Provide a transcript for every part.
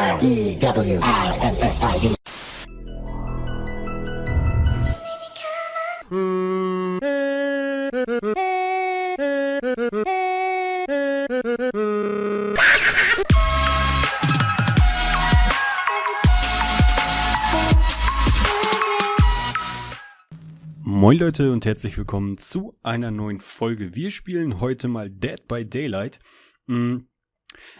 R-E-W-I-N-S-I-D. Moin Leute und herzlich willkommen zu einer neuen Folge. Wir spielen heute mal Dead by Daylight. Mm,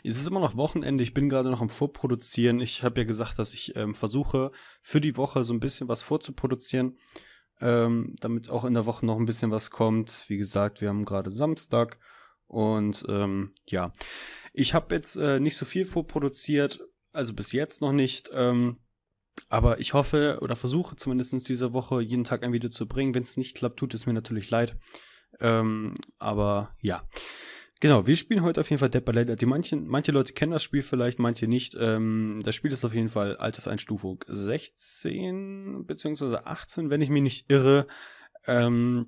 Es ist immer noch Wochenende, ich bin gerade noch am Vorproduzieren. Ich habe ja gesagt, dass ich ähm, versuche, für die Woche so ein bisschen was vorzuproduzieren, ähm, damit auch in der Woche noch ein bisschen was kommt. Wie gesagt, wir haben gerade Samstag und ähm, ja, ich habe jetzt äh, nicht so viel vorproduziert, also bis jetzt noch nicht. Ähm, aber ich hoffe oder versuche zumindest diese Woche jeden Tag ein Video zu bringen. Wenn es nicht klappt, tut es mir natürlich leid. Ähm, aber ja. Genau, wir spielen heute auf jeden Fall Dead by. Die manchen, manche Leute kennen das Spiel vielleicht, manche nicht. Ähm, das Spiel ist auf jeden Fall Alterseinstufung 16 bzw. 18, wenn ich mich nicht irre. Ähm,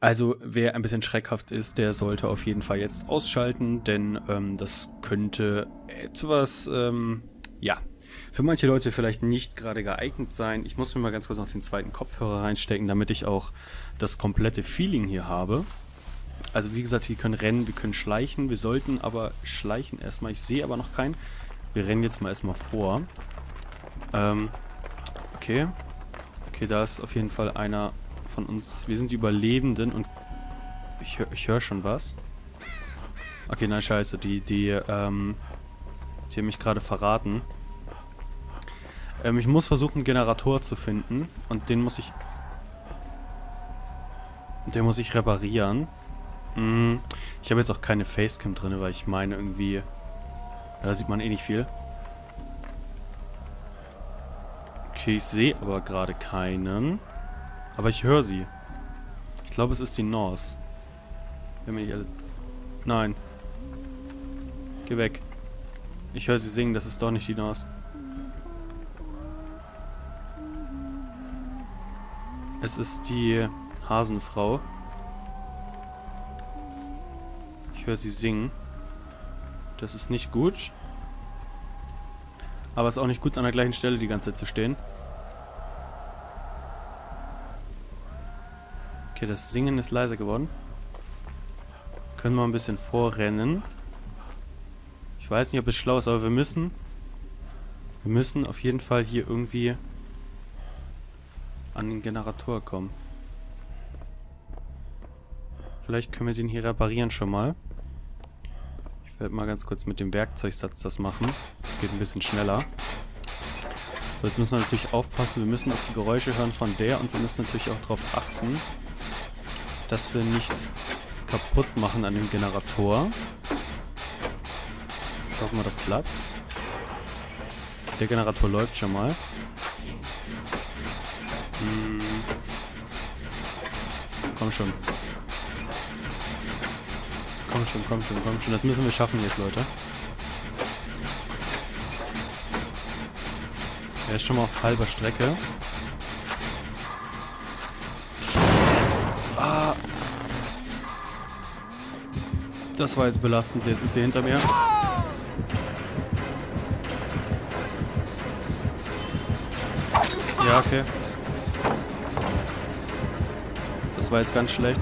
also wer ein bisschen schreckhaft ist, der sollte auf jeden Fall jetzt ausschalten, denn ähm, das könnte etwas, ähm, ja, für manche Leute vielleicht nicht gerade geeignet sein. Ich muss mir mal ganz kurz noch den zweiten Kopfhörer reinstecken, damit ich auch das komplette Feeling hier habe. Also wie gesagt, wir können rennen, wir können schleichen. Wir sollten aber schleichen erstmal. Ich sehe aber noch keinen. Wir rennen jetzt mal erstmal vor. Ähm, okay. Okay, da ist auf jeden Fall einer von uns. Wir sind die Überlebenden und ich höre ich hör schon was. Okay, nein, scheiße. Die, die, ähm, die haben mich gerade verraten. Ähm, ich muss versuchen, einen Generator zu finden. Und den muss ich... Den muss ich reparieren. Mm, ich habe jetzt auch keine Facecam drin, weil ich meine irgendwie... Da sieht man eh nicht viel. Okay, ich sehe aber gerade keinen. Aber ich höre sie. Ich glaube, es ist die Norse. Wenn mir nicht alle... Nein. Geh weg. Ich höre sie singen, das ist doch nicht die Norse. Es ist die Hasenfrau. Ich höre sie singen. Das ist nicht gut. Aber es ist auch nicht gut, an der gleichen Stelle die ganze Zeit zu stehen. Okay, das Singen ist leiser geworden. Können wir ein bisschen vorrennen. Ich weiß nicht, ob es schlau ist, aber wir müssen... Wir müssen auf jeden Fall hier irgendwie an den Generator kommen. Vielleicht können wir den hier reparieren schon mal. Ich werde mal ganz kurz mit dem Werkzeugsatz das machen. Das geht ein bisschen schneller. So, jetzt müssen wir natürlich aufpassen. Wir müssen auf die Geräusche hören von der und wir müssen natürlich auch darauf achten, dass wir nichts kaputt machen an dem Generator. Hoffen wir, das klappt. Der Generator läuft schon mal. Hm. Komm schon. Komm schon, komm schon, komm schon. Das müssen wir schaffen jetzt, Leute. Er ist schon mal auf halber Strecke. Ah. Das war jetzt belastend. Jetzt ist sie hinter mir. Ja, okay. Das war jetzt ganz schlecht.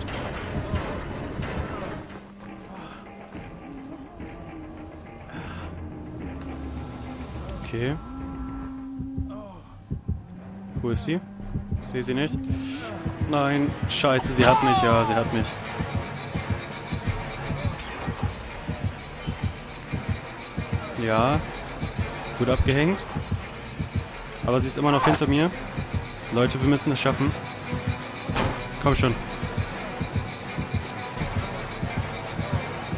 Okay. Wo ist sie? Ich sehe sie nicht. Nein, scheiße, sie hat mich. Ja, sie hat mich. Ja. Gut abgehängt. Aber sie ist immer noch hinter mir. Leute, wir müssen es schaffen. Komm schon.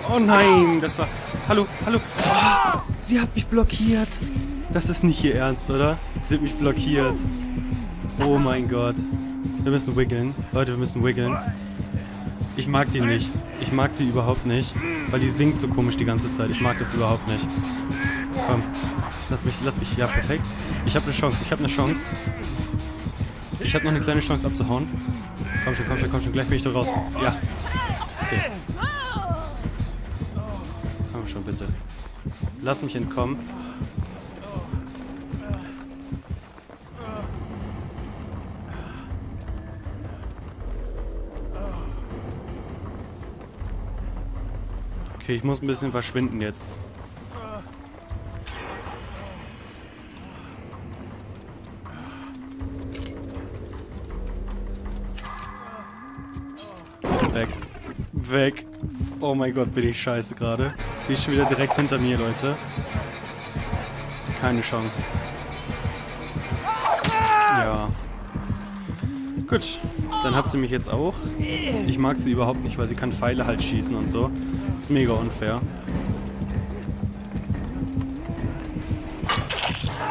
Oh nein, das war... Hallo, hallo. Ah, sie hat mich blockiert. Das ist nicht ihr Ernst, oder? Sie hat mich blockiert. Oh mein Gott. Wir müssen wiggeln. Leute, wir müssen wiggeln. Ich mag die nicht. Ich mag die überhaupt nicht. Weil die singt so komisch die ganze Zeit. Ich mag das überhaupt nicht. Komm. Lass mich, lass mich. Ja, perfekt. Ich habe eine Chance. Ich habe eine Chance. Ich habe noch eine kleine Chance abzuhauen. Komm schon, komm schon, komm schon. Gleich bin ich da raus. Ja. Okay. Komm schon, bitte. Lass mich entkommen. Okay, ich muss ein bisschen verschwinden jetzt. Weg. Weg. Oh mein Gott, bin ich scheiße gerade. Sie ist schon wieder direkt hinter mir, Leute. Keine Chance. Ja. Gut, dann hat sie mich jetzt auch. Ich mag sie überhaupt nicht, weil sie kann Pfeile halt schießen und so. Ist mega unfair.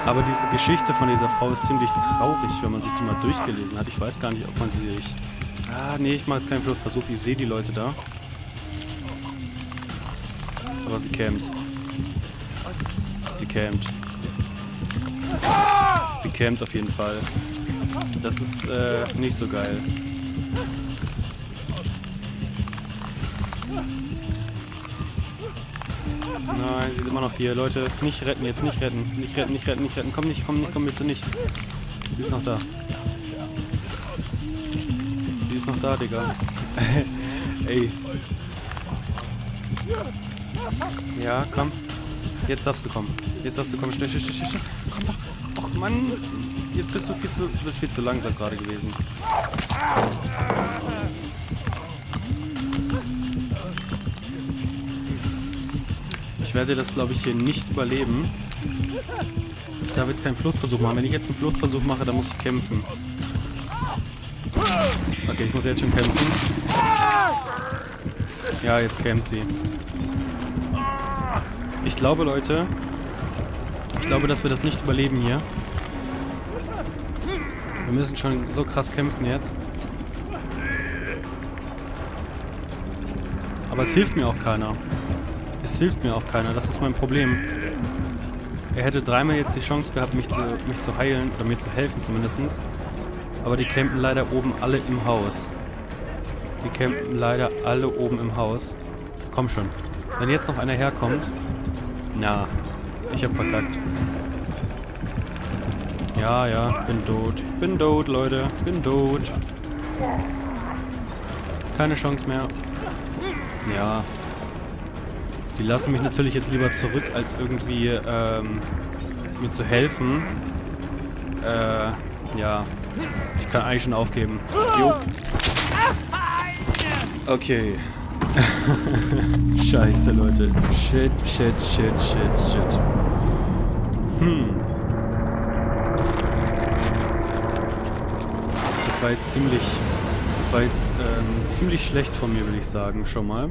Aber diese Geschichte von dieser Frau ist ziemlich traurig, wenn man sich die mal durchgelesen hat. Ich weiß gar nicht, ob man sie... Ich, ah, nee, ich mache jetzt keinen Fluchtversuch. Ich sehe die Leute da. Aber sie campt. Sie campt. Sie campt auf jeden Fall. Das ist äh, nicht so geil. Nein, sie ist immer noch hier. Leute, nicht retten jetzt, nicht retten. Nicht retten, nicht retten, nicht retten. Komm nicht, komm nicht, komm bitte nicht. Sie ist noch da. Sie ist noch da, Digga. Ey. Ja, komm. Jetzt darfst du kommen. Jetzt darfst du kommen. Schnell, schnell, schnell, schnell. Komm doch. Och, Mann. Jetzt bist du viel zu, bist viel zu langsam gerade gewesen. Ich werde das, glaube ich, hier nicht überleben. Ich darf jetzt keinen Fluchtversuch machen. Wenn ich jetzt einen Fluchtversuch mache, dann muss ich kämpfen. Okay, ich muss jetzt schon kämpfen. Ja, jetzt kämpft sie. Ich glaube, Leute, ich glaube, dass wir das nicht überleben hier. Wir müssen schon so krass kämpfen jetzt. Aber es hilft mir auch keiner. Es hilft mir auch keiner, das ist mein Problem. Er hätte dreimal jetzt die Chance gehabt, mich zu, mich zu heilen, oder mir zu helfen zumindest. Aber die campen leider oben alle im Haus. Die campen leider alle oben im Haus. Komm schon. Wenn jetzt noch einer herkommt... Na, ich hab verkackt. Ja, ja, bin tot. Bin tot, Leute. Bin tot. Keine Chance mehr. Ja, die lassen mich natürlich jetzt lieber zurück, als irgendwie ähm, mir zu helfen. Äh, ja. Ich kann eigentlich schon aufgeben. Jo. Okay. Scheiße, Leute. Shit, shit, shit, shit, shit. Hm. Das war jetzt ziemlich... Das war jetzt ähm, ziemlich schlecht von mir, würde ich sagen, schon mal.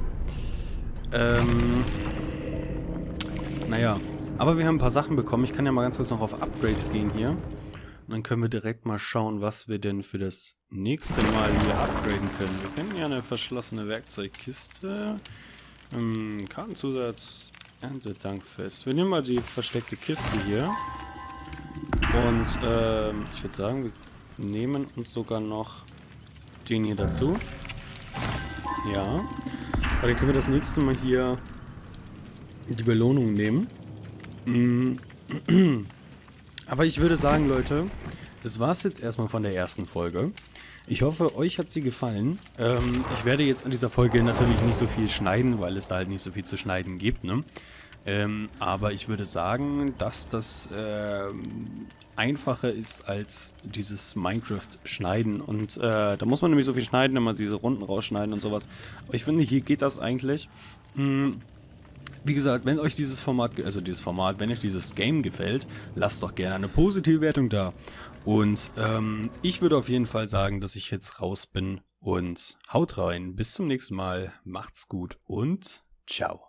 Ähm, naja, aber wir haben ein paar Sachen bekommen. Ich kann ja mal ganz kurz noch auf Upgrades gehen hier. Und dann können wir direkt mal schauen, was wir denn für das nächste Mal hier upgraden können. Wir kennen ja eine verschlossene Werkzeugkiste. Ähm, Kartenzusatz, Erntedankfest. Wir nehmen mal die versteckte Kiste hier. Und ähm, ich würde sagen, wir nehmen uns sogar noch den hier dazu. Ja. Aber dann können wir das nächste Mal hier die Belohnung nehmen. Mm. Aber ich würde sagen, Leute, das war es jetzt erstmal von der ersten Folge. Ich hoffe, euch hat sie gefallen. Ähm, ich werde jetzt an dieser Folge natürlich nicht so viel schneiden, weil es da halt nicht so viel zu schneiden gibt, ne? Ähm, aber ich würde sagen, dass das äh, einfacher ist als dieses Minecraft-Schneiden. Und äh, da muss man nämlich so viel schneiden, wenn man diese Runden rausschneiden und sowas. Aber ich finde, hier geht das eigentlich. Hm. Wie gesagt, wenn euch dieses Format, also dieses Format, wenn euch dieses Game gefällt, lasst doch gerne eine positive Wertung da. Und ähm, ich würde auf jeden Fall sagen, dass ich jetzt raus bin und haut rein. Bis zum nächsten Mal, macht's gut und ciao.